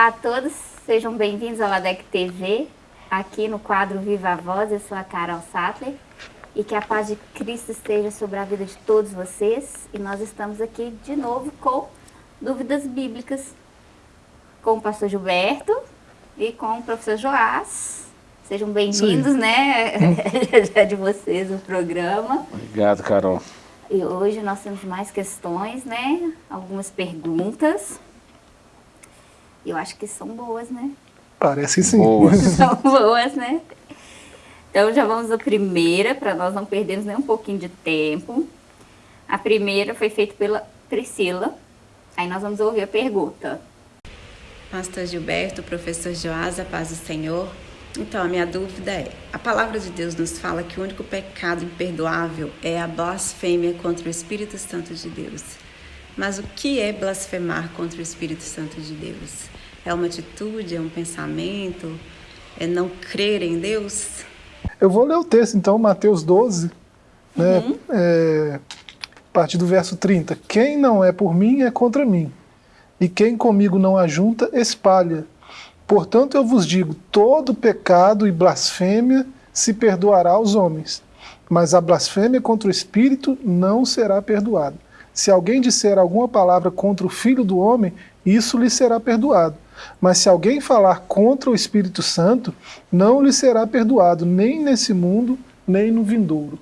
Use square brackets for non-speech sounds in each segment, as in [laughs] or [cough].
Olá a todos, sejam bem-vindos ao ADEC TV, aqui no quadro Viva a Voz, eu sou a Carol Sattler e que a paz de Cristo esteja sobre a vida de todos vocês e nós estamos aqui de novo com dúvidas bíblicas com o pastor Gilberto e com o professor Joás. Sejam bem-vindos, né? [laughs] Já de vocês o programa. Obrigado, Carol. E hoje nós temos mais questões, né? Algumas perguntas. Eu acho que são boas, né? Parece sim. Boas. [laughs] São boas, né? Então já vamos à primeira, para nós não perdermos nem um pouquinho de tempo. A primeira foi feita pela Priscila. Aí nós vamos ouvir a pergunta. Pastor Gilberto, professor Joás, a paz do Senhor. Então, a minha dúvida é: a palavra de Deus nos fala que o único pecado imperdoável é a blasfêmia contra o Espírito Santo de Deus. Mas o que é blasfemar contra o Espírito Santo de Deus? É uma atitude, é um pensamento, é não crer em Deus? Eu vou ler o texto, então, Mateus 12, né, uhum. é, a partir do verso 30. Quem não é por mim é contra mim, e quem comigo não ajunta, espalha. Portanto, eu vos digo: todo pecado e blasfêmia se perdoará aos homens, mas a blasfêmia contra o Espírito não será perdoada. Se alguém disser alguma palavra contra o Filho do Homem, isso lhe será perdoado. Mas se alguém falar contra o Espírito Santo, não lhe será perdoado, nem nesse mundo, nem no vindouro.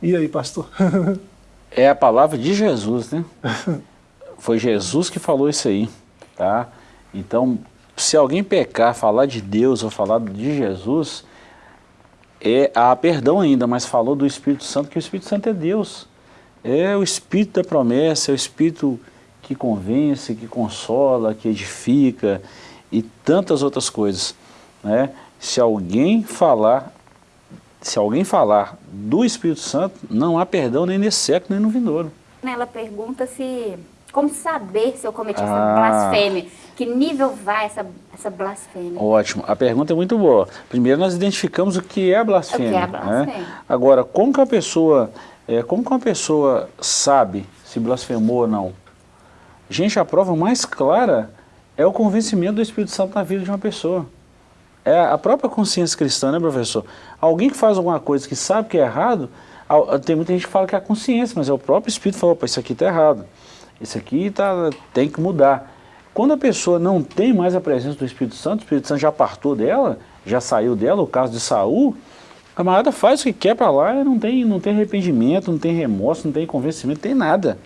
E aí, pastor? [laughs] é a palavra de Jesus, né? Foi Jesus que falou isso aí, tá? Então, se alguém pecar, falar de Deus ou falar de Jesus, é, há perdão ainda, mas falou do Espírito Santo, que o Espírito Santo é Deus. É o Espírito da promessa, é o Espírito que convence, que consola, que edifica e tantas outras coisas. Né? Se alguém falar, se alguém falar do Espírito Santo, não há perdão nem nesse século, nem no vindouro. Ela pergunta se como saber se eu cometi ah. essa blasfêmia? Que nível vai essa, essa blasfêmia? Ótimo. A pergunta é muito boa. Primeiro nós identificamos o que é a blasfêmia. O que é a blasfêmia. Né? Agora, como que a pessoa, é, como que uma pessoa sabe se blasfemou ou não? Gente, a prova mais clara é o convencimento do Espírito Santo na vida de uma pessoa. É a própria consciência cristã, né, professor? Alguém que faz alguma coisa que sabe que é errado, tem muita gente que fala que é a consciência, mas é o próprio Espírito que falou, isso aqui está errado. Isso aqui tá, tem que mudar. Quando a pessoa não tem mais a presença do Espírito Santo, o Espírito Santo já partou dela, já saiu dela, o caso de Saul, a camarada faz o que quer para lá e não tem, não tem arrependimento, não tem remorso, não tem convencimento, não tem nada.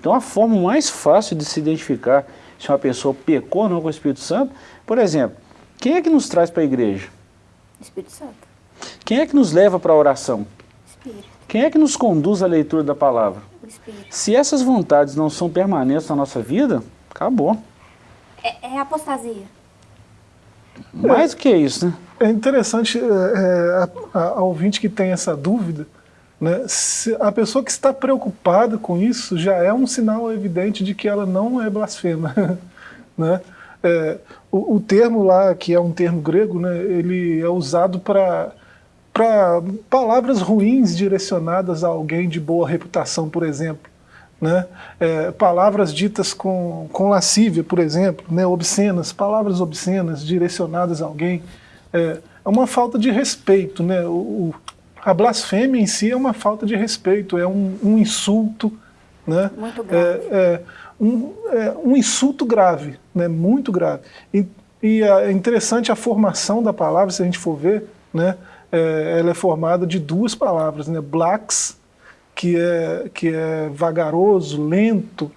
Então a forma mais fácil de se identificar se uma pessoa pecou ou não com o Espírito Santo, por exemplo, quem é que nos traz para a igreja? Espírito Santo. Quem é que nos leva para a oração? Espírito. Quem é que nos conduz à leitura da palavra? Se essas vontades não são permanentes na nossa vida, acabou. É, é apostasia. Mais do que isso, né? É interessante é, é, a, a, a, ouvinte que tem essa dúvida, né? Se a pessoa que está preocupada com isso já é um sinal evidente de que ela não é blasfema. [laughs] né? É, o, o, termo lá, que é um termo grego, né, ele é usado para palavras ruins direcionadas a alguém de boa reputação, por exemplo. Né? É, palavras ditas com, com lascívia, por exemplo, né? obscenas, palavras obscenas direcionadas a alguém. É, é uma falta de respeito. Né? O, o, a blasfêmia em si é uma falta de respeito, é um, um insulto. Né? Muito grave. É, é um, é um insulto grave, né? muito grave. E, e é interessante a formação da palavra, se a gente for ver, né? é, ela é formada de duas palavras, né? Blacks, que é, que é vagaroso, lento,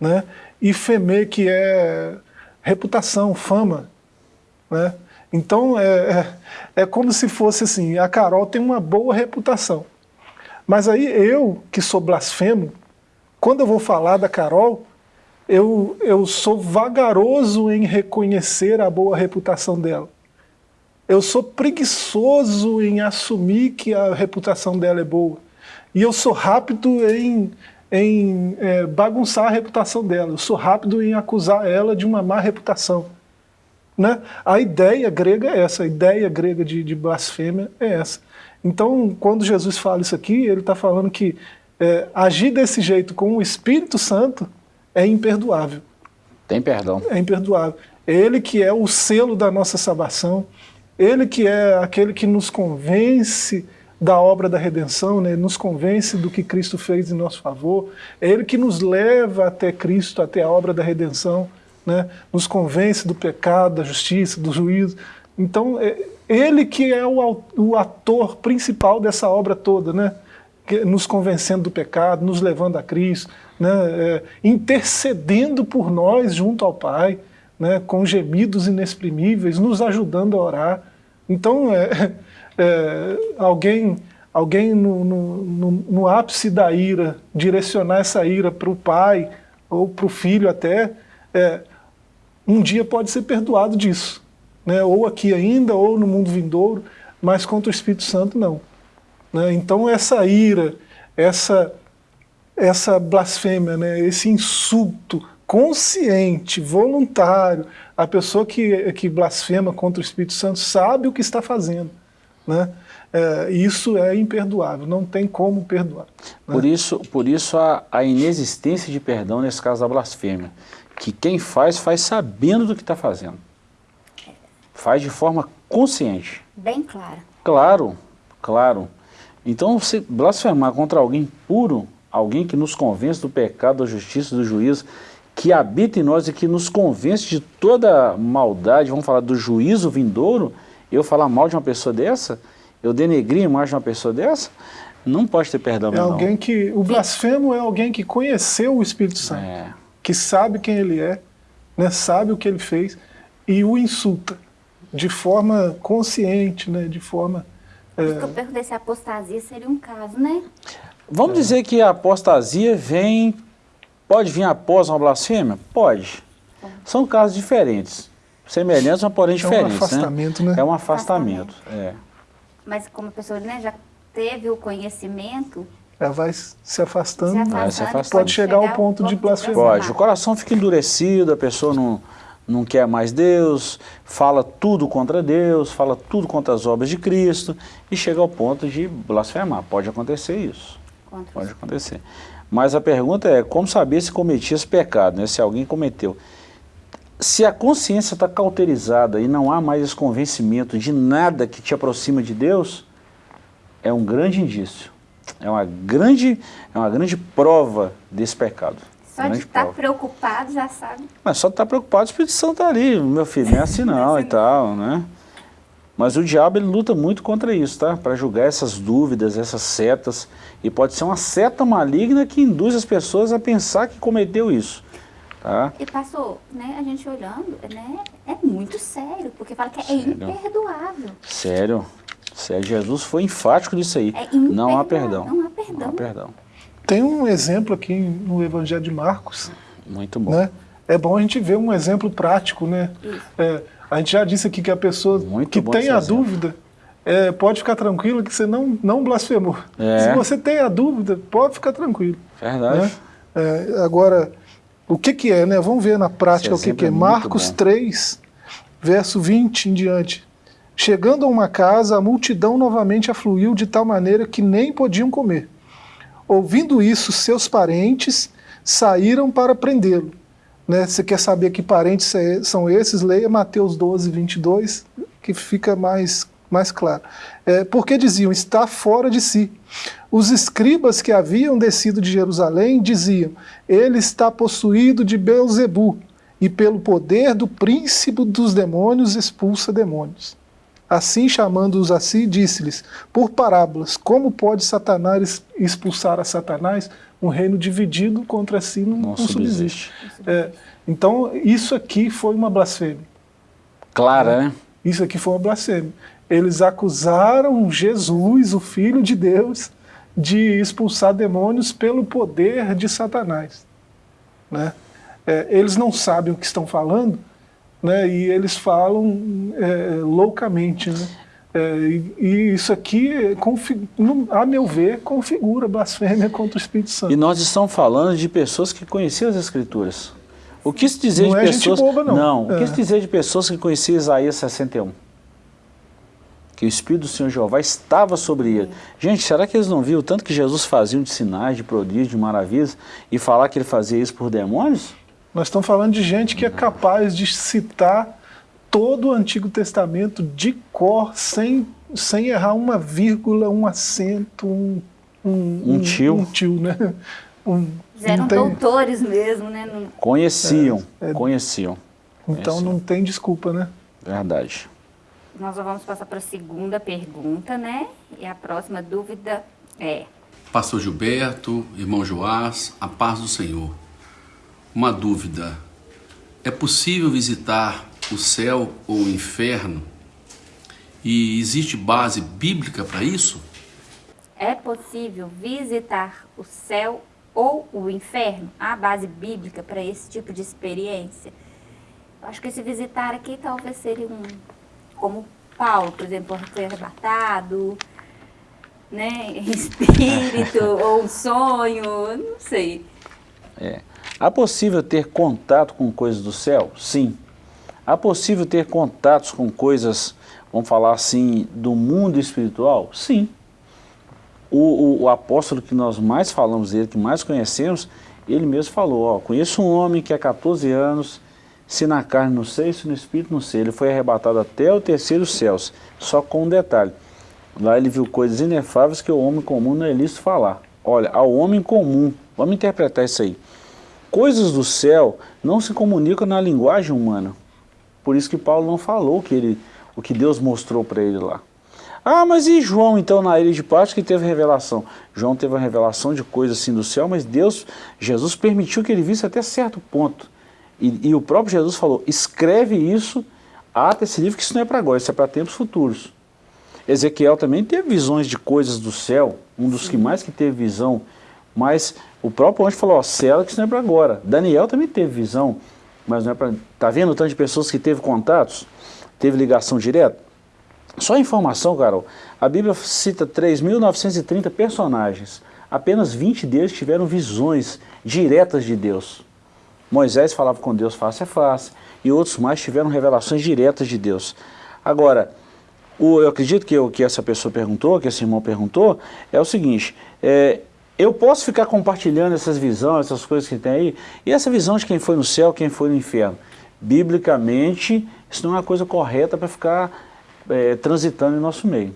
né? e feme, que é reputação, fama. Né? Então é, é, é como se fosse assim, a Carol tem uma boa reputação. Mas aí eu, que sou blasfemo, quando eu vou falar da Carol, eu, eu sou vagaroso em reconhecer a boa reputação dela. Eu sou preguiçoso em assumir que a reputação dela é boa. E eu sou rápido em, em é, bagunçar a reputação dela. Eu sou rápido em acusar ela de uma má reputação. Né? A ideia grega é essa, a ideia grega de, de blasfêmia é essa. Então, quando Jesus fala isso aqui, ele está falando que é, agir desse jeito com o Espírito Santo é imperdoável. Tem perdão. É imperdoável. Ele que é o selo da nossa salvação, ele que é aquele que nos convence da obra da redenção, né? nos convence do que Cristo fez em nosso favor, é Ele que nos leva até Cristo, até a obra da redenção, né? nos convence do pecado, da justiça, do juízo. Então, é Ele que é o, o ator principal dessa obra toda, né? nos convencendo do pecado, nos levando a Cristo, né? É, intercedendo por nós junto ao Pai, né? com gemidos inexprimíveis, nos ajudando a orar. Então, é, é, alguém, alguém no, no, no, no, ápice da ira, direcionar essa ira para o pai ou para o filho até, é, um dia pode ser perdoado disso. Né? Ou aqui ainda, ou no mundo vindouro, mas contra o Espírito Santo não. Né? Então essa ira, essa, essa blasfêmia, né? esse insulto consciente, voluntário, a pessoa que, que blasfema contra o Espírito Santo sabe o que está fazendo. Né? É, isso é imperdoável, não tem como perdoar. Né? Por isso, por isso a, a, inexistência de perdão nesse caso da blasfêmia, que quem faz, faz sabendo do que está fazendo. Faz de forma consciente. Bem clara. Claro, claro. Então, se blasfemar contra alguém puro, alguém que nos convence do pecado, da justiça, do juízo, que habita em nós e que nos convence de toda maldade, vamos falar do juízo vindouro, eu falar mal de uma pessoa dessa, eu denegrir a imagem de uma pessoa dessa, não pode ter perdão. É alguém que o blasfemo é alguém que conheceu o Espírito Santo, é. que sabe quem ele é, né, sabe o que ele fez e o insulta de forma consciente, né, de forma. É... Eu perguntei se a apostasia seria um caso, né? Vamos é. dizer que a apostasia vem, pode vir após uma blasfêmia? Pode. São casos diferentes semelhantes, mas porém diferentes. É um né? afastamento, né? né? É um afastamento, é. Mas como a pessoa né, já teve o conhecimento... Ela vai se afastando, se afastando, se afastando. pode chegar ao ponto de blasfemar. Pode, o coração fica endurecido, a pessoa não, não quer mais Deus, fala tudo contra Deus, fala tudo contra as obras de Cristo e chega ao ponto de blasfemar. Pode acontecer isso. Contra pode acontecer. Mas a pergunta é, como saber se cometia esse pecado, né? se alguém cometeu se a consciência está cauterizada e não há mais esse convencimento de nada que te aproxima de Deus, é um grande indício. É uma grande, é uma grande prova desse pecado. Só de estar tá preocupado já sabe. Mas só de estar tá preocupado, o Espírito Santo está ali, meu filho, não é assim [laughs] não, é assim e tal, né? Mas o diabo ele luta muito contra isso, tá? Para julgar essas dúvidas, essas setas. E pode ser uma seta maligna que induz as pessoas a pensar que cometeu isso. Tá? E passou, né, a gente olhando, né, é muito sério, porque fala que é sério? imperdoável. Sério, sério, Jesus foi enfático nisso aí. É não há perdão. Não há perdão. Não há perdão. Tem um exemplo aqui no Evangelho de Marcos. Muito bom. Né? É bom a gente ver um exemplo prático, né? É, a gente já disse aqui que a pessoa Muito que tem a exemplo. dúvida, é, pode ficar tranquilo que você não, não blasfemou. É. Se você tem a dúvida, pode ficar tranquilo. Verdade. Né? É, agora, o que, que é, né? Vamos ver na prática o que, que é. é Marcos 3, verso 20 em diante. Chegando a uma casa, a multidão novamente afluiu de tal maneira que nem podiam comer. Ouvindo isso, seus parentes saíram para prendê-lo. Né? Você quer saber que parentes é, são esses? Leia Mateus 12, 22, que fica mais, mais claro. É, porque diziam, está fora de si. Os escribas que haviam descido de Jerusalém diziam, ele está possuído de Beuzebu, e pelo poder do príncipe dos demônios expulsa demônios. Assim, chamando-os a si, disse-lhes, por parábolas, como pode Satanás expulsar a Satanás? Um reino dividido contra si não, não, subsiste. É, então, isso aqui foi uma blasfêmia. Clara, é, né? Isso aqui foi uma blasfêmia. Eles acusaram Jesus, o Filho de Deus, de expulsar demônios pelo poder de Satanás. Né? É, eles não sabem o que estão falando, né? e eles falam é, loucamente. Né? É, e, e, isso aqui, a meu ver, configura blasfêmia contra o Espírito Santo. E nós estamos falando de pessoas que conheciam as Escrituras. O que se dizer não de é pessoas... Boba, não. não. O que se é. dizer de pessoas que conheciam Isaías 61? Que o Espírito do Senhor Jeová estava sobre ele. Gente, será que eles não viram tanto que Jesus fazia de sinais, de prodígios, de maravilhas, e falar que ele fazia isso por demônios? Nós estamos falando de gente que é capaz de citar todo o Antigo Testamento de cor, sem, sem errar uma vírgula, um acento, um, um, um tio. Um, tio, né? Um, eram tem... doutores mesmo, né? Conheciam, é, é, conheciam. Então conheciam. não tem desculpa, né? Verdade. Nós vamos passar para a segunda pergunta, né? E a próxima dúvida é... Pastor Gilberto, irmão Joás, a paz do Senhor. Uma dúvida. É possível visitar o céu ou o inferno? E existe base bíblica para isso? É possível visitar o céu ou o inferno? Há base bíblica para esse tipo de experiência? Acho que esse visitar aqui talvez seria um, como Paulo, por exemplo, ser arrebatado, né, espírito, [laughs] ou um sonho, não sei. É. Há possível ter contato com coisas do céu? Sim. Há possível ter contatos com coisas, vamos falar assim, do mundo espiritual? Sim. O, o, o, apóstolo que nós mais falamos dele, que mais conhecemos, ele mesmo falou, ó, conheço um homem que há 14 anos, se na carne não sei, se no espírito não sei, ele foi arrebatado até o terceiro céus, só com um detalhe, lá ele viu coisas inefáveis que o homem comum não é lícito falar. Olha, ao homem comum, vamos interpretar isso aí, coisas do céu não se comunicam na linguagem humana, por isso que Paulo não falou que ele, o que Deus mostrou para ele lá. Ah, mas e João então na ilha de Patmos que teve revelação? João teve uma revelação de coisas assim do céu, mas Deus, Jesus permitiu que ele visse até certo ponto. E, e o próprio Jesus falou, escreve isso, ata esse livro, que isso não é para agora, isso é para tempos futuros. Ezequiel também teve visões de coisas do céu, um dos Sim. que mais que teve visão, mas o próprio anjo falou, ó, céu que isso não é para agora. Daniel também teve visão, mas não é para... Está vendo o tanto de pessoas que teve contatos? Teve ligação direta? Só informação, Carol, a Bíblia cita 3.930 personagens. Apenas 20 deles tiveram visões diretas de Deus. Moisés falava com Deus face a face, e outros mais tiveram revelações diretas de Deus. Agora, o, eu acredito que o que essa pessoa perguntou, que esse irmão perguntou, é o seguinte, é, eu posso ficar compartilhando essas visões, essas coisas que tem aí, e essa visão de quem foi no céu, quem foi no inferno. Biblicamente, isso não é uma coisa correta para ficar é, transitando em nosso meio.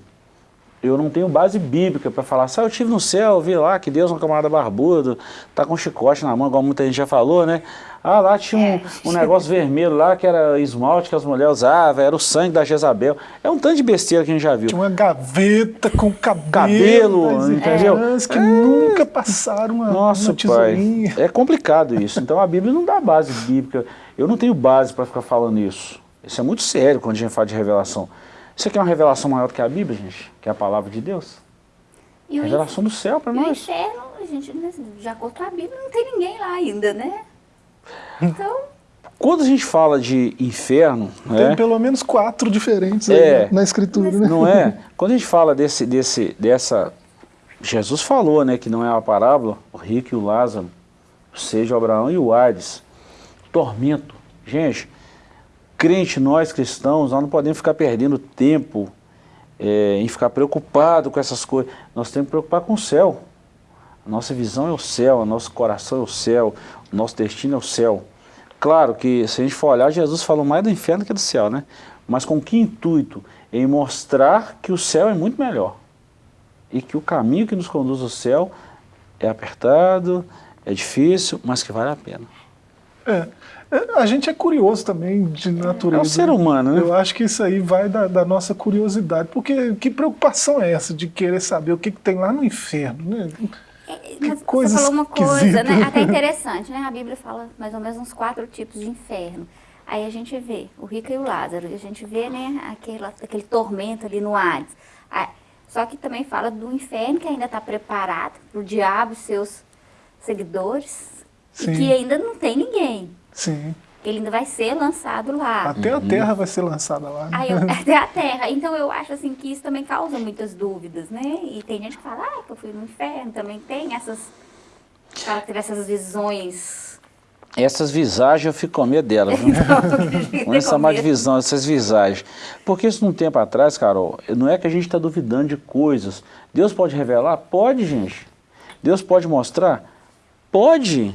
Eu não tenho base bíblica para falar, se eu estive no céu, vi lá que Deus é um camarada barbudo, tá com chicote na mão, igual muita gente já falou, né? Ah, lá tinha um, é. um negócio [laughs] vermelho lá, que era esmalte que as mulheres usavam, era o sangue da Jezabel. É um tanto de besteira que a gente já viu. Tinha uma gaveta com cabelo, cabelo entendeu? que é. nunca passaram uma, Nossa, uma pai, é complicado isso. Então a Bíblia não dá base bíblica. Eu não tenho base para ficar falando isso. Isso é muito sério quando a gente fala de revelação. Isso aqui é uma revelação maior do que a Bíblia, gente, que é a palavra de Deus. E revelação do céu para nós. o inferno, a gente, né, já contou a Bíblia, não tem ninguém lá ainda, né? [laughs] Então... Quando a gente fala de inferno... Tem é, pelo menos quatro diferentes é, na escritura, né? Não é? [laughs] Quando a gente fala desse, desse, dessa... Jesus falou, né, que não é uma parábola, o rico e o Lázaro, seja o Abraão e o Hades. Tormento. Gente, crente, nós cristãos, nós não podemos ficar perdendo tempo é, em ficar preocupado com essas coisas. Nós temos que preocupar com o céu. A nossa visão é o céu, o nosso coração é o céu, o nosso destino é o céu. Claro que se a gente for olhar, Jesus falou mais do inferno que do céu, né? Mas com que intuito? Em mostrar que o céu é muito melhor. E que o caminho que nos conduz ao céu é apertado, é difícil, mas que vale a pena. É. A gente é curioso também de natureza. É um ser humano, né? Eu acho que isso aí vai da, da nossa curiosidade. Porque que preocupação é essa de querer saber o que, que tem lá no inferno, né? É, que coisa você falou uma coisa, né? Até [laughs] interessante, né? A Bíblia fala mais ou menos uns quatro tipos de inferno. Aí a gente vê o rico e o Lázaro, e a gente vê, né, aquele, aquele tormento ali no Hades. Só que também fala do inferno que ainda está preparado para o diabo e seus seguidores, Sim. e que ainda não tem ninguém. Sim. Ele ainda vai ser lançado lá. Até uhum. a Terra vai ser lançada lá. Né? Eu, [laughs] até a Terra. Então eu acho assim que isso também causa muitas dúvidas, né? E tem gente que fala, ah, eu fui no inferno, também tem essas, essas visões. Essas visagens eu fico com medo delas, viu? Vamos chamar de visão, essas visagens. Porque isso num tempo atrás, Carol, não é que a gente está duvidando de coisas. Deus pode revelar? Pode, gente. Deus pode mostrar? Pode.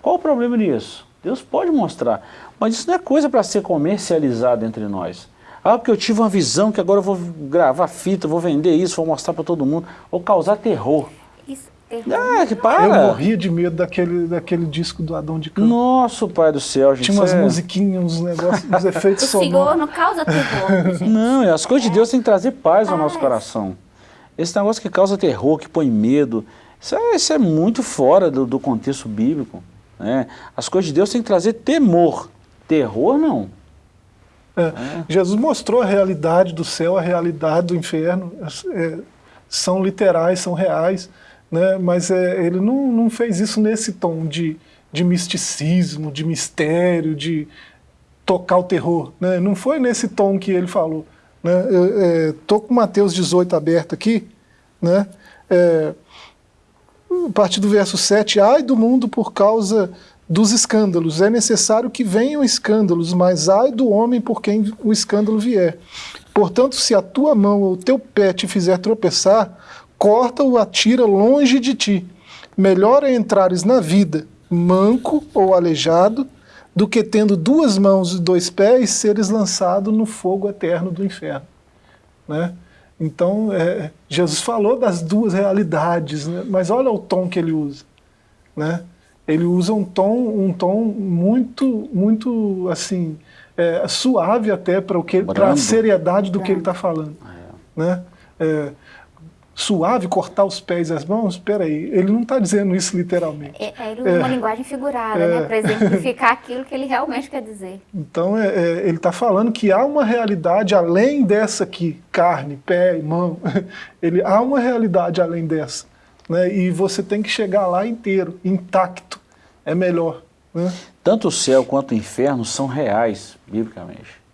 Qual o problema nisso? Deus pode mostrar. Mas isso não é coisa para ser comercializada entre nós. Ah, porque eu tive uma visão que agora eu vou gravar fita, vou vender isso, vou mostrar para todo mundo. Ou causar terror. Isso, terror. Ah, que para. Eu morria de medo daquele, daquele disco do Adão de Campos. Nossa, pai do céu, gente. Tinha umas é... musiquinhas, uns negócios, uns efeitos sonoros. O Senhor não causa terror, [laughs] gente. Não, as coisas de Deus têm que trazer paz, paz ao nosso coração. Esse negócio que causa terror, que põe medo, isso é, isso é muito fora do, do contexto bíblico. Né? As coisas de Deus têm que trazer temor. Terror, não. É, é. Jesus mostrou a realidade do céu, a realidade do inferno. É, são literais, são reais, né? mas é, ele não, não fez isso nesse tom de, de misticismo, de mistério, de tocar o terror. Né? Não foi nesse tom que ele falou. Né? Estou com Mateus 18 aberto aqui. Né? A partir do verso 7, ai do mundo por causa dos escândalos. É necessário que venham escândalos, mas ai do homem por quem o escândalo vier. Portanto, se a tua mão ou o teu pé te fizer tropeçar, corta-o, atira longe de ti. Melhor é entrares na vida, manco ou aleijado, do que tendo duas mãos e dois pés, seres lançado no fogo eterno do inferno. Né? Então, é, Jesus falou das duas realidades, né? mas olha o tom que ele usa. Né? Ele usa um tom, um tom muito, muito assim, é, suave até para a seriedade do que ele está falando. É. Né? É, suave, cortar os pés e as mãos, espera aí, ele não está dizendo isso literalmente. É, é ele usa é, uma linguagem figurada, é, né, para exemplificar aquilo que ele realmente quer dizer. [laughs] Então, é, é ele está falando que há uma realidade além dessa aqui, carne, pé e mão, [laughs] ele, há uma realidade além dessa, né, e você tem que chegar lá inteiro, intacto, é melhor. Né? Tanto o céu quanto o inferno são reais, biblicamente.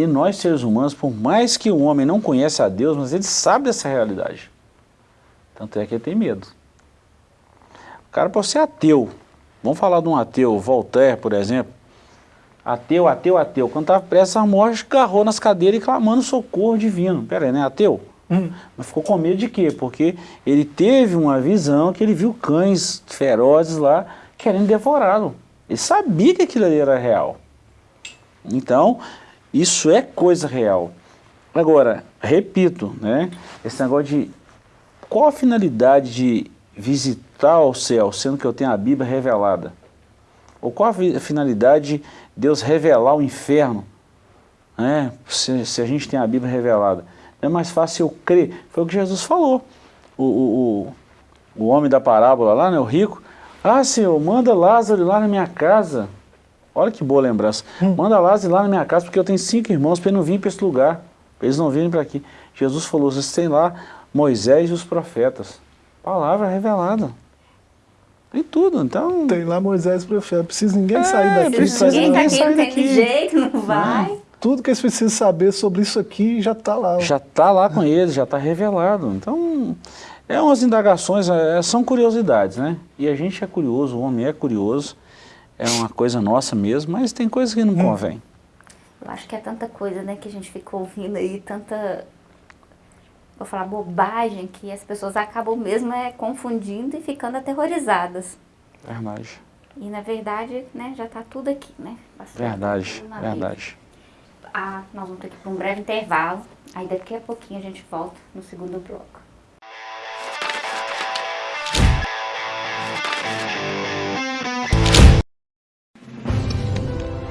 E nós, seres humanos, por mais que o homem não conheça a Deus, mas ele sabe dessa realidade. Tanto é que ele tem medo. O cara pode ser ateu. Vamos falar de um ateu, Voltaire, por exemplo. Ateu, ateu, ateu. Quando estava prestes à morte, agarrou nas cadeiras e clamando socorro divino. Pera aí, né? Ateu? Hum. Mas ficou com medo de quê? Porque ele teve uma visão que ele viu cães ferozes lá querendo devorá-lo. Ele sabia que aquilo ali era real. Então, isso é coisa real. Agora, repito, né, esse negócio de qual a finalidade de visitar o céu, sendo que eu tenho a Bíblia revelada? Ou qual a finalidade de Deus revelar o inferno, né, se, se a gente tem a Bíblia revelada? É mais fácil eu crer. Foi o que Jesus falou. O, o, o, o homem da parábola lá, né, o rico, ah, Senhor, manda Lázaro lá na minha casa Olha que boa lembrança. Hum. Manda Lázaro lá na minha casa, porque eu tenho cinco irmãos para não vir para esse lugar. Para eles não virem para aqui. Jesus falou, vocês têm lá Moisés e os profetas. Palavra revelada. Tem tudo, então... Tem lá Moisés e os profetas. Precisa ninguém é, sair daqui. Precisa ninguém, ninguém sair daqui. Tem jeito, não vai. Tudo que eles precisam saber sobre isso aqui já está lá. Já está lá com eles, já está revelado. Então, é umas indagações, é, são curiosidades, né? E a gente é curioso, o homem é curioso é uma coisa nossa mesmo, mas tem coisas que não hum. convém. Eu acho que é tanta coisa, né, que a gente fica ouvindo aí, tanta, vou falar bobagem, que as pessoas acabam mesmo é, confundindo e ficando aterrorizadas. Verdade. E na verdade, né, já está tudo aqui, né? verdade, verdade. Ah, nós vamos ter que ir para um breve intervalo, aí daqui a pouquinho a gente volta no segundo bloco.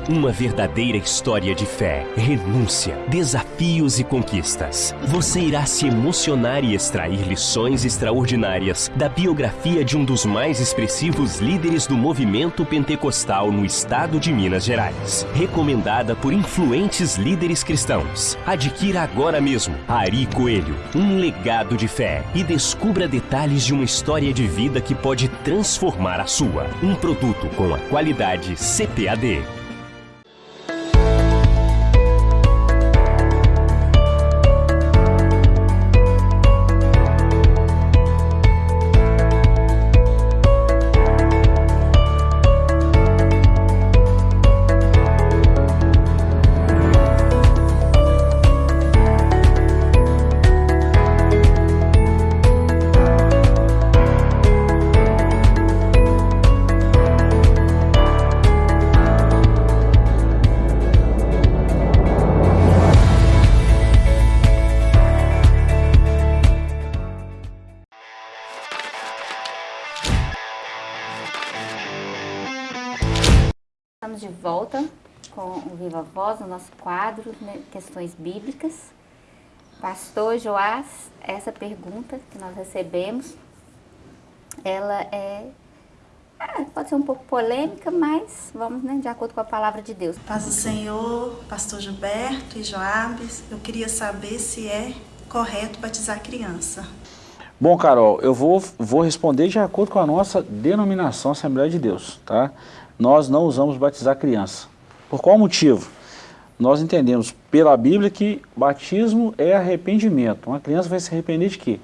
Uma verdadeira história de fé, renúncia, desafios e conquistas. Você irá se emocionar e extrair lições extraordinárias da biografia de um dos mais expressivos líderes do movimento pentecostal no estado de Minas Gerais. Recomendada por influentes líderes cristãos. Adquira agora mesmo Ari Coelho, um legado de fé e descubra detalhes de uma história de vida que pode transformar a sua. Um produto com a qualidade CPAD. Viva Voz, no nosso quadro, né, questões bíblicas. Pastor Joás, essa pergunta que nós recebemos, ela é, é, pode ser um pouco polêmica, mas vamos né, de acordo com a palavra de Deus. Paz do Senhor, pastor Gilberto e Joabes, eu queria saber se é correto batizar criança. Bom, Carol, eu vou, vou responder de acordo com a nossa denominação Assembleia de Deus, tá? Nós não usamos batizar criança. Por qual motivo? nós entendemos pela Bíblia que batismo é arrependimento. Uma criança vai se arrepender de quê?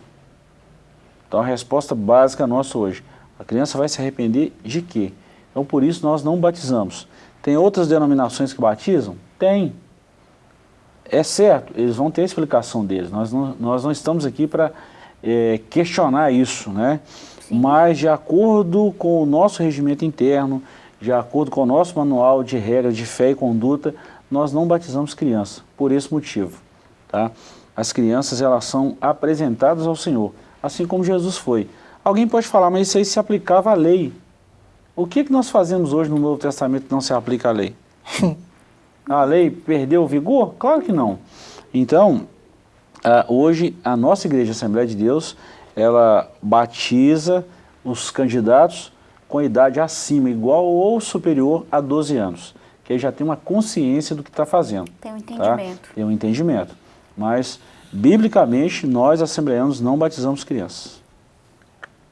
Então a resposta básica nossa hoje, a criança vai se arrepender de quê? Então por isso nós não batizamos. Tem outras denominações que batizam? Tem. É certo, eles vão ter a explicação deles. Nós não, nós não estamos aqui para é, questionar isso, né? Sim. Mas de acordo com o nosso regimento interno, de acordo com o nosso manual de regras de fé e conduta, nós não batizamos criança, por esse motivo. Tá? As crianças elas são apresentadas ao Senhor, assim como Jesus foi. Alguém pode falar, mas isso aí se aplicava à lei. O que, que nós fazemos hoje no Novo Testamento que não se aplica à lei? [laughs] a lei perdeu o vigor? Claro que não. Então, hoje a nossa Igreja Assembleia de Deus, ela batiza os candidatos com idade acima, igual ou superior a 12 anos que ele já tem uma consciência do que está fazendo. Tem um tá? entendimento. Tá? Tem um entendimento. Mas, biblicamente, nós, assembleanos, não batizamos crianças.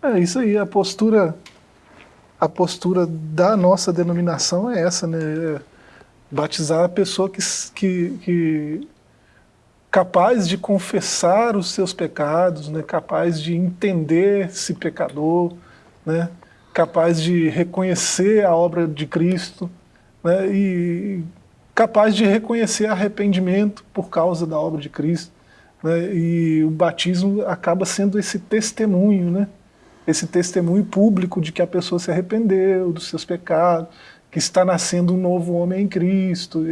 É isso aí, a postura, a postura da nossa denominação é essa, né? É batizar a pessoa que, que, que capaz de confessar os seus pecados, né? capaz de entender-se pecador, né? Capaz de reconhecer a obra de Cristo, né, e capaz de reconhecer arrependimento por causa da obra de Cristo. Né, e o batismo acaba sendo esse testemunho, né, esse testemunho público de que a pessoa se arrependeu dos seus pecados, que está nascendo um novo homem em Cristo,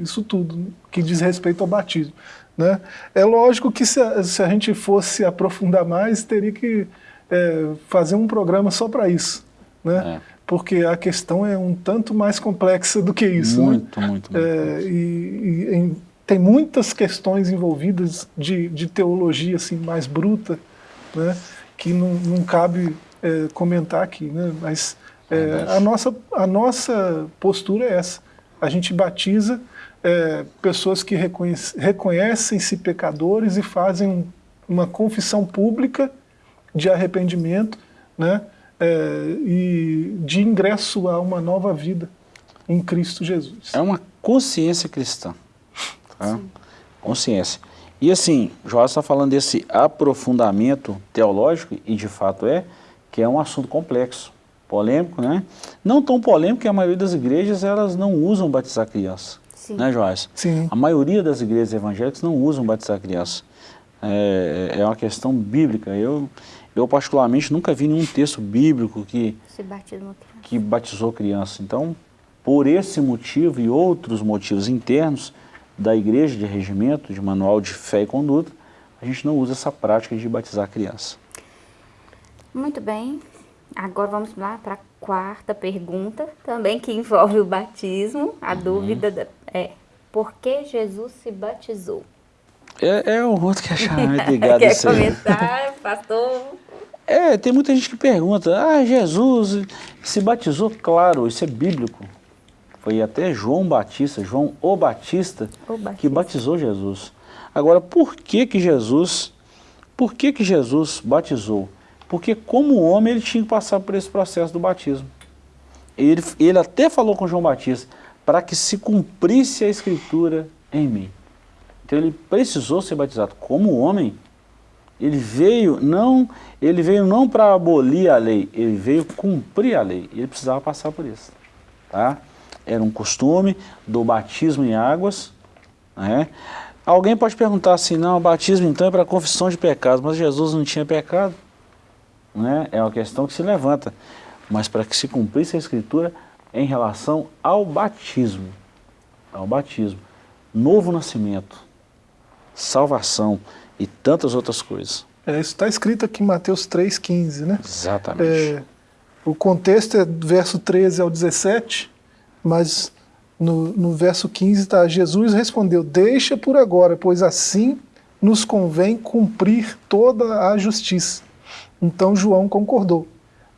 isso tudo que diz respeito ao batismo. Né? É lógico que se a, se a gente fosse aprofundar mais, teria que é, fazer um programa só para isso. Né? É porque a questão é um tanto mais complexa do que isso. Muito, né? muito, muito. É, e, e em, tem muitas questões envolvidas de, de teologia assim, mais bruta, né? que não, não cabe é, comentar aqui. Né? Mas é, a, nossa, a nossa postura é essa. A gente batiza é, pessoas que reconhecem-se pecadores e fazem uma confissão pública de arrependimento, né? É, e de ingresso a uma nova vida em Cristo Jesus. É uma consciência cristã. Tá? Consciência. E assim, Joás está falando desse aprofundamento teológico, e de fato é, que é um assunto complexo, polêmico, né? Não tão polêmico que a maioria das igrejas elas não usam batizar criança. Sim. Né, Joás? Sim. A maioria das igrejas evangélicas não usam batizar criança. É, é uma questão bíblica. Eu, eu, particularmente, nunca vi nenhum texto bíblico que, que batizou criança. Então, por esse motivo e outros motivos internos da igreja de regimento, de manual de fé e conduta, a gente não usa essa prática de batizar criança. Muito bem. Agora vamos lá para a quarta pergunta, também que envolve o batismo. A uhum. dúvida é, por que Jesus se batizou? É, é o outro que achava ligado [laughs] Quer comentar, pastor? É, tem muita gente que pergunta, ah, Jesus se batizou? Claro, isso é bíblico. Foi até João Batista, João o Batista, o Batista, que batizou Jesus. Agora, por que que Jesus, por que que Jesus batizou? Porque como homem ele tinha que passar por esse processo do batismo. Ele, ele até falou com João Batista, para que se cumprisse a escritura em mim. Então ele precisou ser batizado como homem, ele veio não, ele veio não para abolir a lei, ele veio cumprir a lei. Ele precisava passar por isso. Tá? Era um costume do batismo em águas. Né? Alguém pode perguntar assim, não, o batismo então é para confissão de pecados, mas Jesus não tinha pecado. Né? É uma questão que se levanta. Mas para que se cumprisse a escritura em relação ao batismo. Ao batismo. Novo nascimento. Salvação e tantas outras coisas. É, isso está escrito aqui em Mateus 3,15, né? Exatamente. É, o contexto é do verso 13 ao 17, mas no, no verso 15 está, Jesus respondeu, deixa por agora, pois assim nos convém cumprir toda a justiça. Então João concordou.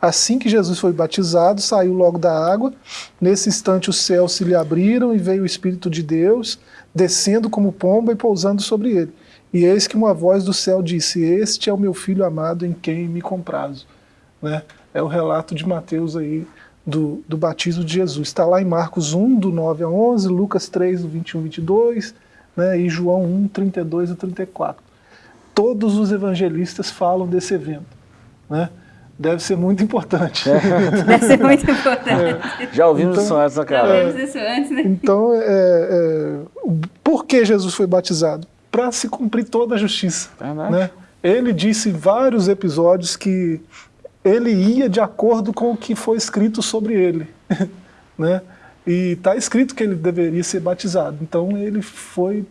Assim que Jesus foi batizado, saiu logo da água. Nesse instante os céus se lhe abriram e veio o Espírito de Deus, descendo como pomba e pousando sobre ele. E eis que uma voz do céu disse, este é o meu filho amado em quem me comprazo. Né? É o relato de Mateus aí, do, do batismo de Jesus. Está lá em Marcos 1, do 9 a 11, Lucas 3, do 21 a 22, né, e João 1, 32 a 34. Todos os evangelistas falam desse evento. Né? Deve ser muito importante. É. [laughs] Deve ser muito importante. É. Já ouvimos então, isso antes, né, cara? Já ouvimos isso antes, né? Então, é, é, por que Jesus foi batizado? Para se cumprir toda a justiça. Né? Ele disse em vários episódios que ele ia de acordo com o que foi escrito sobre ele. [laughs] né? E está escrito que ele deveria ser batizado. Então ele foi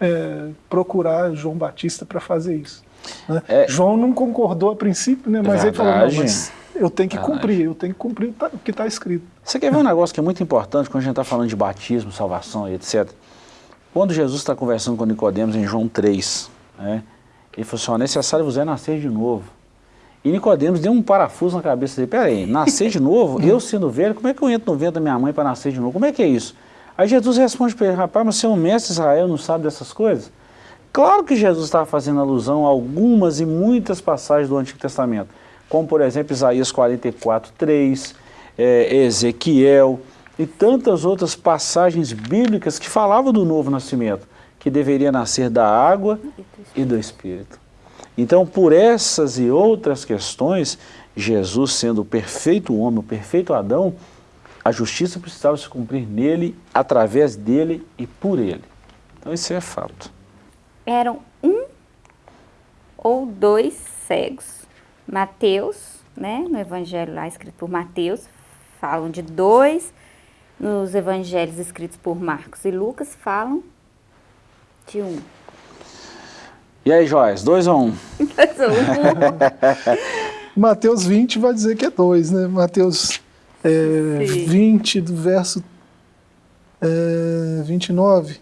é, procurar João Batista para fazer isso. Né? É, João não concordou a princípio, né? mas verdade, ele falou, não, mas eu tenho que verdade. cumprir, eu tenho que cumprir o que está escrito. Você quer ver um negócio que é muito importante quando a gente está falando de batismo, salvação e etc. Quando Jesus está conversando com Nicodemos em João 3, né? ele falou assim, ó, necessário você é nascer de novo. E Nicodemos deu um parafuso na cabeça dele. Peraí, nascer de novo? [laughs] eu sendo velho, como é que eu entro no ventre da minha mãe para nascer de novo? Como é que é isso? Aí Jesus responde para ele, rapaz, mas você é um mestre Israel, não sabe dessas coisas? Claro que Jesus estava fazendo alusão a algumas e muitas passagens do Antigo Testamento, como por exemplo Isaías 44, 3, é, Ezequiel e tantas outras passagens bíblicas que falavam do novo nascimento, que deveria nascer da água e do Espírito. Então, por essas e outras questões, Jesus sendo o perfeito homem, o perfeito Adão, a justiça precisava se cumprir nele, através dele e por ele. Então, isso é fato. Eram um ou dois cegos. Mateus, né, no evangelho lá escrito por Mateus, falam de dois. Nos evangelhos escritos por Marcos e Lucas, falam de um. E aí, Joyce, dois ou um? [laughs] Dois ou um. [laughs] Mateus 20 vai dizer que é dois, né? Mateus é, 20, do verso é, 29.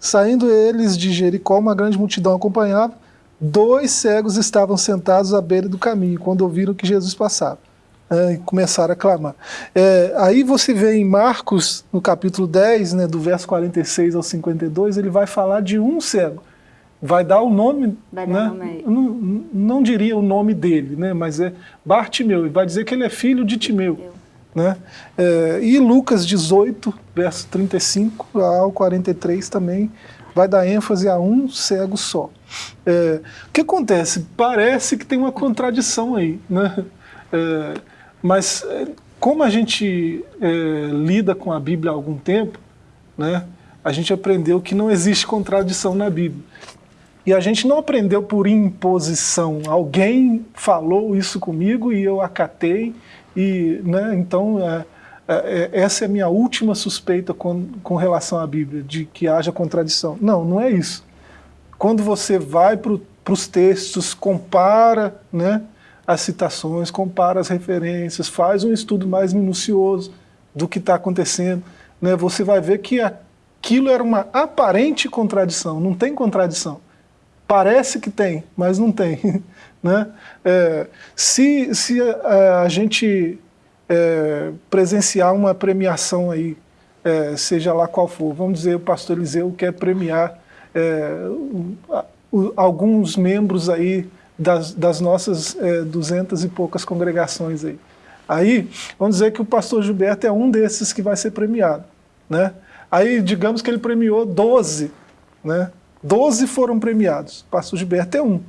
Saindo eles de Jericó, uma grande multidão acompanhava. Dois cegos estavam sentados à beira do caminho, quando ouviram que Jesus passava. É, e começaram a clamar. É, aí você vê em Marcos, no capítulo 10, né, do verso 46 ao 52, ele vai falar de um cego vai dar o nome, né? nome não, não diria o nome dele, né? mas é Bartimeu, e vai dizer que ele é filho de Timeu. Né? É, e Lucas 18, verso 35 ao 43 também vai dar ênfase a um cego só. É, o que acontece? Parece que tem uma contradição aí, né? É, mas é, como a gente é, lida com a Bíblia há algum tempo, né? a gente aprendeu que não existe contradição na Bíblia. E a gente não aprendeu por imposição. Alguém falou isso comigo e eu acatei. E, né, então, é, é, é, essa é a minha última suspeita com, com relação à Bíblia, de que haja contradição. Não, não é isso. Quando você vai para os textos, compara né, as citações, compara as referências, faz um estudo mais minucioso do que está acontecendo, né, você vai ver que aquilo era uma aparente contradição, não tem contradição. Parece que tem, mas não tem. [laughs] Né? É, se se é, a gente é, presenciar uma premiação aí, é, seja lá qual for, vamos dizer, o pastor Eliseu quer premiar é, alguns membros aí das, das nossas é, duzentas e poucas congregações aí. Aí, vamos dizer que o pastor Gilberto é um desses que vai ser premiado. Né? Aí, digamos que ele premiou 12, né? Doze foram premiados, o pastor Gilberto é um.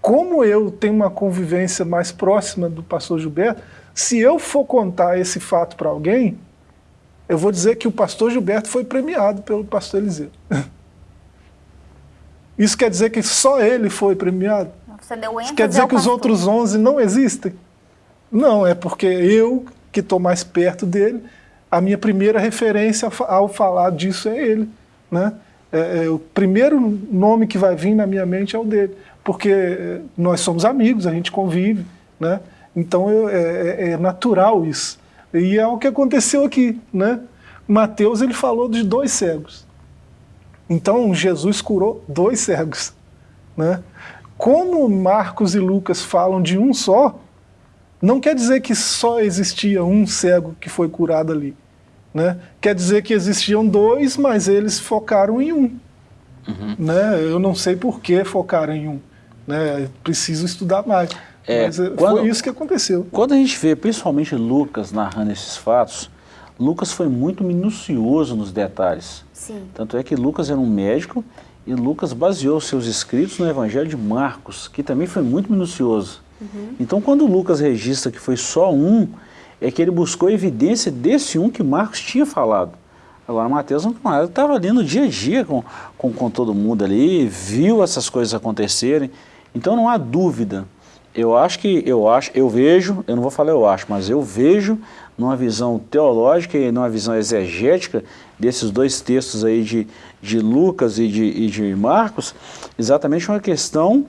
Como eu tenho uma convivência mais próxima do pastor Gilberto, se eu for contar esse fato para alguém, eu vou dizer que o pastor Gilberto foi premiado pelo pastor Eliseu. [laughs] Isso quer dizer que só ele foi premiado? Isso quer dizer que os outros 11 não existem? Não, é porque eu, que estou mais perto dele, a minha primeira referência ao falar disso é ele. Né? é, é, o primeiro nome que vai vir na minha mente é o dele, porque é, nós somos amigos, a gente convive, né? então eu, é, é, é natural isso. E é o que aconteceu aqui. Né? Mateus ele falou de dois cegos. Então Jesus curou dois cegos. Né? Como Marcos e Lucas falam de um só, não quer dizer que só existia um cego que foi curado ali. Né? Quer dizer que existiam dois, mas eles focaram em um. Uhum. Né? Eu não sei por que focaram em um. Né? Preciso estudar mais. É, mas eh, quando, foi isso que aconteceu. Quando a gente vê principalmente Lucas narrando esses fatos, Lucas foi muito minucioso nos detalhes. Sim. Tanto é que Lucas era um médico e Lucas baseou seus escritos no Evangelho de Marcos, que também foi muito minucioso. Uhum. Então, quando Lucas registra que foi só um, é que ele buscou evidência desse um que Marcos tinha falado. Agora, Mateus não estava ali no dia a dia com, com, com todo mundo ali, viu essas coisas acontecerem. Então, não há dúvida. Eu acho que, eu acho, eu vejo, eu não vou falar eu acho, mas eu vejo numa visão teológica e numa visão exegética desses dois textos aí de, de Lucas e de, e de Marcos, exatamente uma questão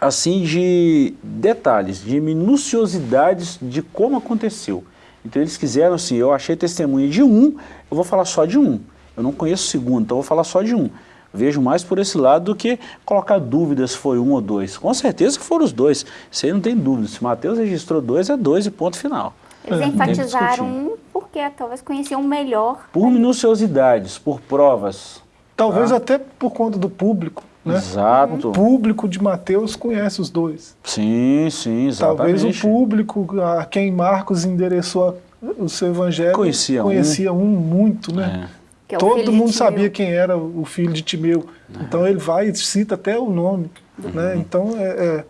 assim de detalhes, de minuciosidades de como aconteceu. Então eles quiseram assim, eu achei testemunha de um, eu vou falar só de um. Eu não conheço o segundo, então eu vou falar só de um. Vejo mais por esse lado do que colocar dúvidas se foi um ou dois. Com certeza que foram os dois. Isso aí não tem dúvida. Se Mateus registrou dois, é dois e ponto final. Eles é, enfatizaram um porque talvez conheciam melhor. Por minuciosidades, por provas. Talvez tá? até por conta do público. Né? Exato. O público de Mateus conhece os dois. Sim, sim, exatamente. Talvez o público a quem Marcos endereçou o seu evangelho conhecia, conhecia um. um, muito, né? É. É Todo mundo sabia quem era o filho de Timeu. É. Então ele vai e cita até o nome. Uhum. Né? Então, é, é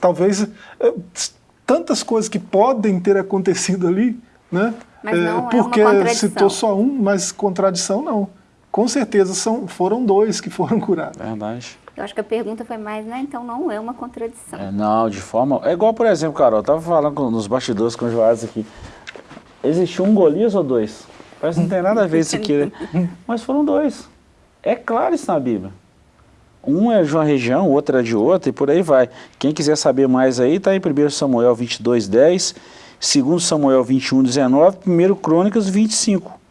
talvez é, tantas coisas que podem ter acontecido ali, né? Mas não porque é citou só um, mas contradição não com certeza são, foram dois que foram [laughs] curados. Verdade. Eu acho que a pergunta foi mais, né? Então não é uma contradição. É, não, de forma... É igual, por exemplo, Carol, eu estava falando com, nos bastidores com o Joás aqui. Existiu um Golias ou dois? Parece que não tem nada a ver isso aqui, né? [laughs] Mas foram dois. É claro isso na Bíblia. Um é de uma região, o outro é de outra e por aí vai. Quem quiser saber mais aí, está em 1 Samuel 22, 10, 2 Samuel 21, 19, 1 Crônicas 25.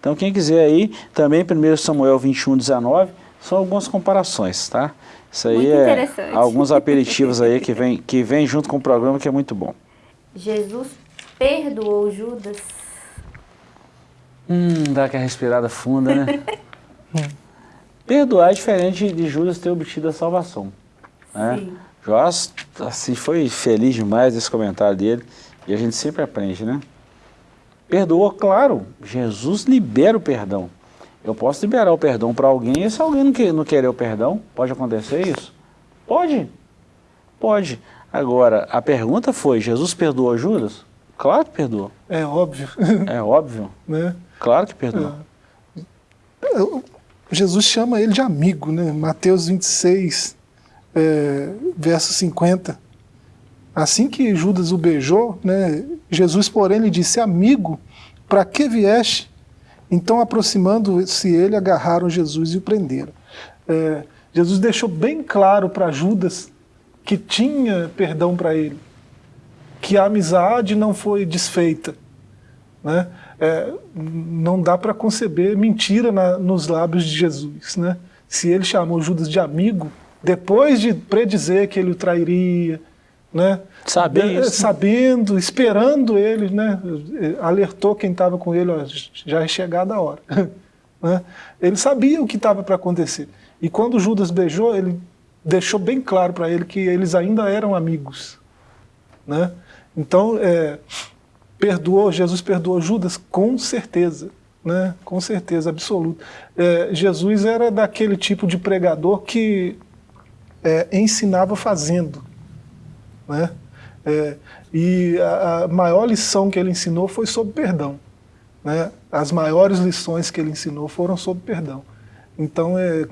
Então quem quiser aí, também 1 Samuel 21, 19, são algumas comparações, tá? Isso aí é alguns aperitivos aí que [laughs] vem, que vem junto com o programa que é muito bom. Jesus perdoou Judas? Hum, dá aquela respirada funda, né? [laughs] Perdoar é diferente de Judas ter obtido a salvação. Né? Sim. Joás assim, foi feliz demais esse comentário dele e a gente sempre aprende, né? Perdoa, claro, Jesus libera o perdão. Eu posso liberar o perdão para alguém e se alguém não, quer, não querer o perdão, pode acontecer isso? Pode, pode. Agora, a pergunta foi, Jesus perdoou Judas? Claro que perdoou. É óbvio. [laughs] É óbvio. né? Claro que perdoou. É. Jesus chama ele de amigo, né? Mateus 26, é, verso 50. Assim que Judas o beijou, né, Jesus, porém, lhe disse, amigo, para que vieste? Então, aproximando-se ele, agarraram Jesus e o prenderam. É, Jesus deixou bem claro para Judas que tinha perdão para ele, que a amizade não foi desfeita. Né? É, não dá para conceber mentira na, nos lábios de Jesus. Né? Se ele chamou Judas de amigo, depois de predizer que ele o trairia, né? Sabia isso. Sabendo, esperando ele, né? alertou quem estava com ele, ó, já é chegada a hora. [laughs] né? Ele sabia o que estava para acontecer. E quando Judas beijou, ele deixou bem claro para ele que eles ainda eram amigos. Né? Então, é, perdoou, Jesus perdoou Judas com certeza. Né? Com certeza absoluta. É, Jesus era daquele tipo de pregador que é, ensinava fazendo. Né? É, e a, a, maior lição que ele ensinou foi sobre perdão. Né? As maiores lições que ele ensinou foram sobre perdão. Então é,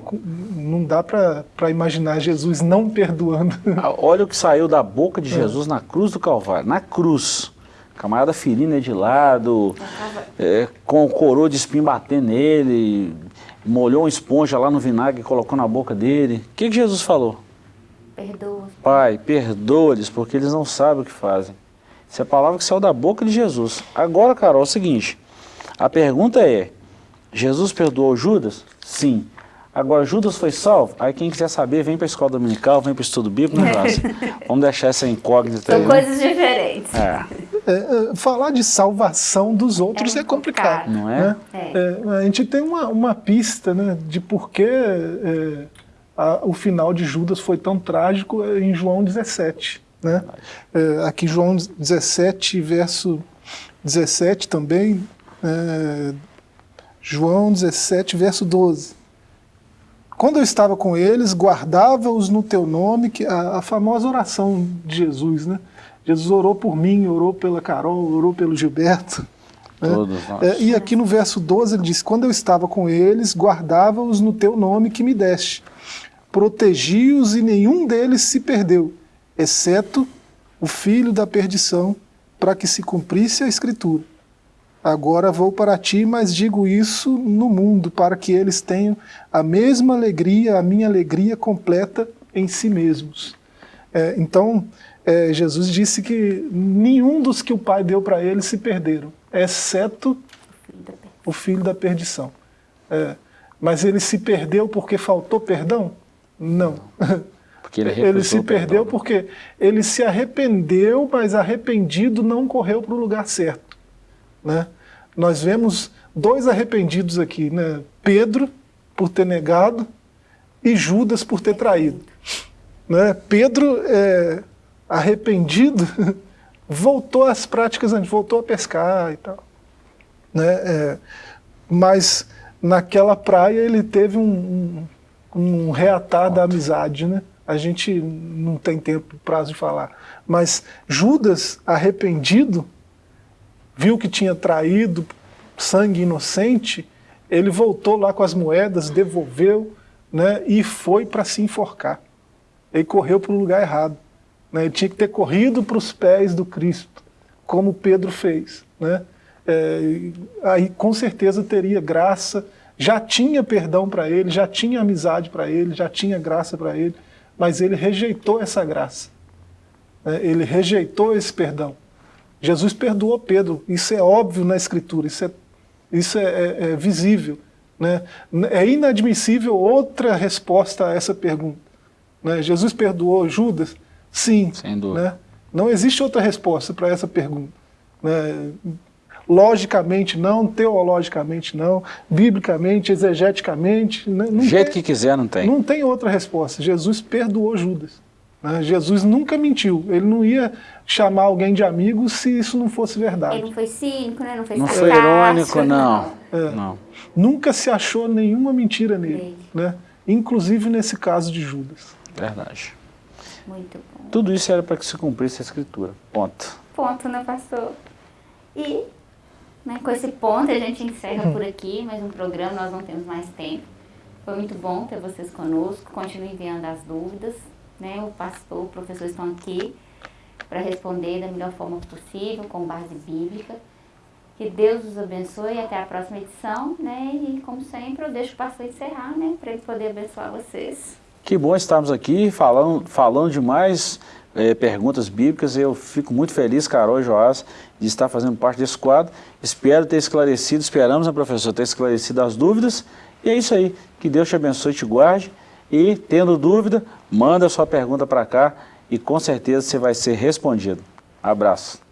não dá para imaginar Jesus não perdoando. Ah, olha o que saiu da boca de é. Jesus é. na cruz do Calvário, na cruz. Camarada ferina de lado, é, com o coroa de espinho batendo nele, molhou uma esponja lá no vinagre e colocou na boca dele. O que, que Jesus falou? Perdoa. Pai, perdoa-lhes, porque eles não sabem o que fazem. Isso é a palavra que saiu da boca de Jesus. Agora, Carol, é o seguinte, a pergunta é, Jesus perdoou Judas? Sim. Agora, Judas foi salvo? Aí quem quiser saber, vem para a escola dominical, vem para o estudo bíblico, né, [laughs] Vamos deixar essa incógnita São aí. São coisas né? diferentes. É. É, é, falar de salvação dos outros é, é complicado. Não é? Né? é? a gente tem uma, uma pista né, de por que é, a, o final de Judas foi tão trágico em João 17. Né? aqui João 17, verso 17 também, João 17, verso 12. Quando eu estava com eles, guardava-os no teu nome, que a, a, famosa oração de Jesus, né? Jesus orou por mim, orou pela Carol, orou pelo Gilberto. Né? É, e aqui no verso 12 ele diz, quando eu estava com eles, guardava-os no teu nome que me deste. Protegi-os e nenhum deles se perdeu, exceto o filho da perdição, para que se cumprisse a escritura. Agora vou para ti, mas digo isso no mundo, para que eles tenham a mesma alegria, a minha alegria completa em si mesmos. É, então, é, Jesus disse que nenhum dos que o Pai deu para eles se perderam, exceto o filho da perdição. É, mas ele se perdeu porque faltou perdão? Não. Porque ele, ele se perdeu porque ele se arrependeu, mas arrependido não correu para o lugar certo. Né? nós vemos dois arrependidos aqui, né? Pedro, por ter negado, e Judas, por ter traído. Né? Pedro, é, arrependido, [laughs] voltou às práticas antes, voltou a pescar e tal. Né? É, mas naquela praia ele teve um, um, um reatar da amizade, né? A gente não tem tempo, prazo de falar. Mas Judas, arrependido, viu que tinha traído sangue inocente, ele voltou lá com as moedas, devolveu né, e foi para se enforcar. Ele correu para o lugar errado. Né, ele tinha que ter corrido para os pés do Cristo, como Pedro fez. Né? É, aí com certeza teria graça, já tinha perdão para ele, já tinha amizade para ele, já tinha graça para ele, mas ele rejeitou essa graça. Né? Ele rejeitou esse perdão. Jesus perdoou Pedro, isso é óbvio na Escritura, isso é, isso é, é, é visível. Né? É inadmissível outra resposta a essa pergunta. Né? Jesus perdoou Judas? Sim. Sem dúvida. Né? Não existe outra resposta para essa pergunta. Né? Logicamente não, teologicamente não, biblicamente, exegeticamente. Né? Não jeito tem, que quiser, não tem. Não tem outra resposta. Jesus perdoou Judas. Né? Jesus nunca mentiu, ele não ia chamar alguém de amigo se isso não fosse verdade. Ele não foi cínico, né? não foi Não foi irônico, não. É. não. Nunca se achou nenhuma mentira nele, né? inclusive nesse caso de Judas. Verdade. Muito bom. Tudo isso era para que se cumprisse a escritura, ponto. Ponto, né, pastor? E né, com esse ponto a gente encerra por aqui mais um programa, nós não temos mais tempo. Foi muito bom ter vocês conosco, continue enviando as dúvidas né, o pastor, o professor estão aqui para responder da melhor forma possível, com base bíblica. Que Deus os abençoe e até a próxima edição, né? E como sempre, eu deixo o pastor encerrar, né? Para ele poder abençoar vocês. Que bom estarmos aqui falando, falando de mais é, perguntas bíblicas. Eu fico muito feliz, Carol e Joás, de estar fazendo parte desse quadro. Espero ter esclarecido, esperamos, né, professor, ter esclarecido as dúvidas. E é isso aí. Que Deus te abençoe te guarde. E, tendo dúvida, manda sua pergunta para cá e com certeza você vai ser respondido. Abraço.